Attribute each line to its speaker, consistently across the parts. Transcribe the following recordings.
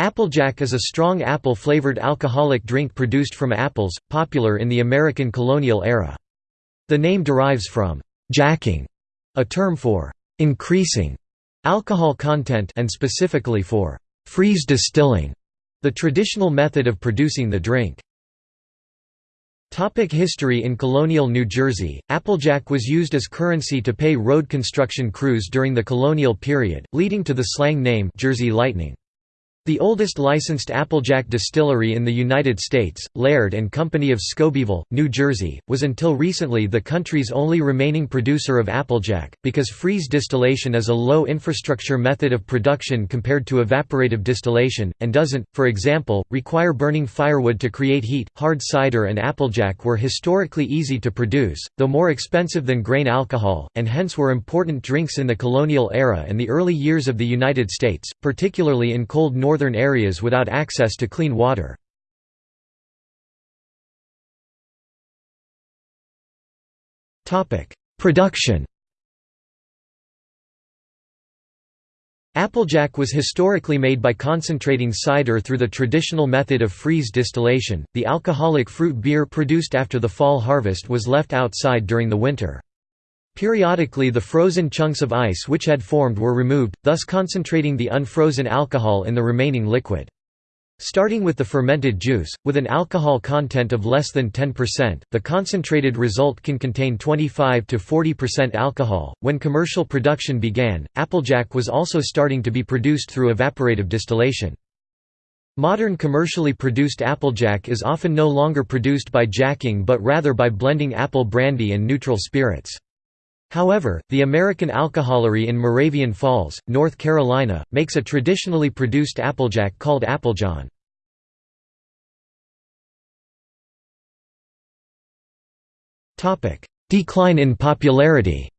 Speaker 1: Applejack is a strong apple-flavored alcoholic drink produced from apples, popular in the American colonial era. The name derives from «jacking», a term for «increasing» alcohol content and specifically for «freeze distilling», the traditional method of producing the drink. Topic history In colonial New Jersey, Applejack was used as currency to pay road construction crews during the colonial period, leading to the slang name Jersey Lightning. The oldest licensed Applejack distillery in the United States, Laird Company of Scobeyville, New Jersey, was until recently the country's only remaining producer of Applejack, because freeze distillation is a low-infrastructure method of production compared to evaporative distillation, and doesn't, for example, require burning firewood to create heat. Hard cider and Applejack were historically easy to produce, though more expensive than grain alcohol, and hence were important drinks in the colonial era and the early years of the United States, particularly in cold northern northern areas without access to clean water. Production Applejack was historically made by concentrating cider through the traditional method of freeze distillation. The alcoholic fruit beer produced after the fall harvest was left outside during the winter. Periodically the frozen chunks of ice which had formed were removed, thus concentrating the unfrozen alcohol in the remaining liquid. Starting with the fermented juice, with an alcohol content of less than 10%, the concentrated result can contain 25 to 40% alcohol. When commercial production began, Applejack was also starting to be produced through evaporative distillation. Modern commercially produced Applejack is often no longer produced by jacking but rather by blending apple brandy and neutral spirits. However, the American Alcoholery in Moravian Falls, North Carolina, makes a traditionally produced Applejack called Applejohn. Decline in popularity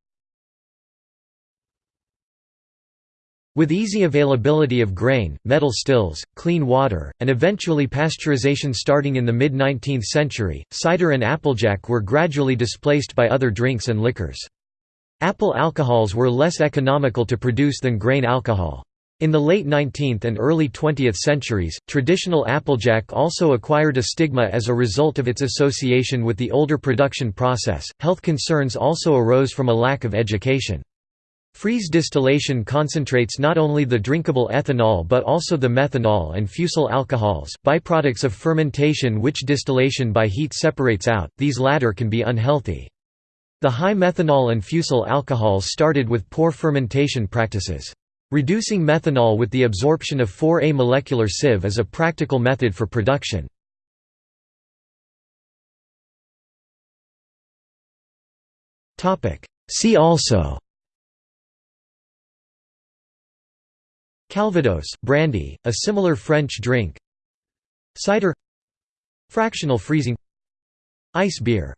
Speaker 1: With easy availability of grain, metal stills, clean water, and eventually pasteurization starting in the mid-19th century, cider and applejack were gradually displaced by other drinks and liquors. Apple alcohols were less economical to produce than grain alcohol. In the late 19th and early 20th centuries, traditional Applejack also acquired a stigma as a result of its association with the older production process. Health concerns also arose from a lack of education. Freeze distillation concentrates not only the drinkable ethanol but also the methanol and fusel alcohols, byproducts of fermentation which distillation by heat separates out, these latter can be unhealthy. The high methanol and fusel alcohols started with poor fermentation practices. Reducing methanol with the absorption of 4A molecular sieve is a practical method for production. See also Calvados brandy, a similar French drink Cider Fractional freezing Ice beer